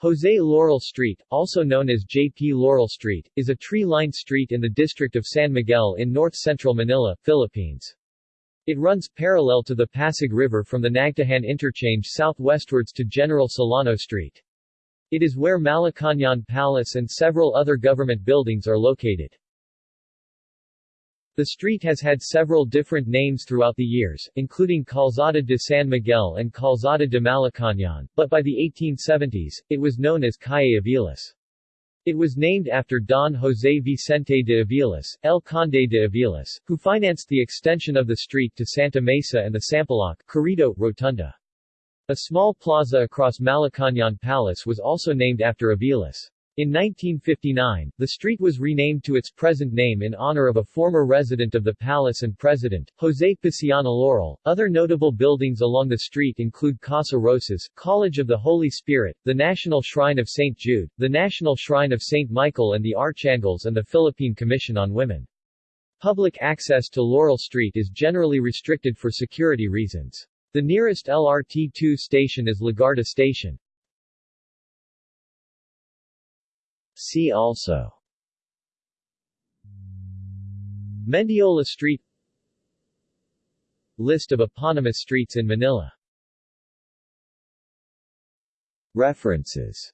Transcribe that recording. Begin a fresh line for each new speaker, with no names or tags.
Jose Laurel Street, also known as J.P. Laurel Street, is a tree-lined street in the district of San Miguel in north-central Manila, Philippines. It runs parallel to the Pasig River from the Nagtahan interchange southwestwards to General Solano Street. It is where Malacañang Palace and several other government buildings are located. The street has had several different names throughout the years, including Calzada de San Miguel and Calzada de Malacañang, but by the 1870s, it was known as Calle Aviles. It was named after Don José Vicente de Aviles, El Conde de Aviles, who financed the extension of the street to Santa Mesa and the Sampaloc Corrido Rotunda. A small plaza across Malacañang Palace was also named after Aviles. In 1959, the street was renamed to its present name in honor of a former resident of the palace and president, José Paciano Laurel. Other notable buildings along the street include Casa Roces, College of the Holy Spirit, the National Shrine of St. Jude, the National Shrine of St. Michael and the Archangels and the Philippine Commission on Women. Public access to Laurel Street is generally restricted for security reasons. The nearest LRT-2 station is Legarda Station. See also. Mendiola Street. List of eponymous streets in Manila. References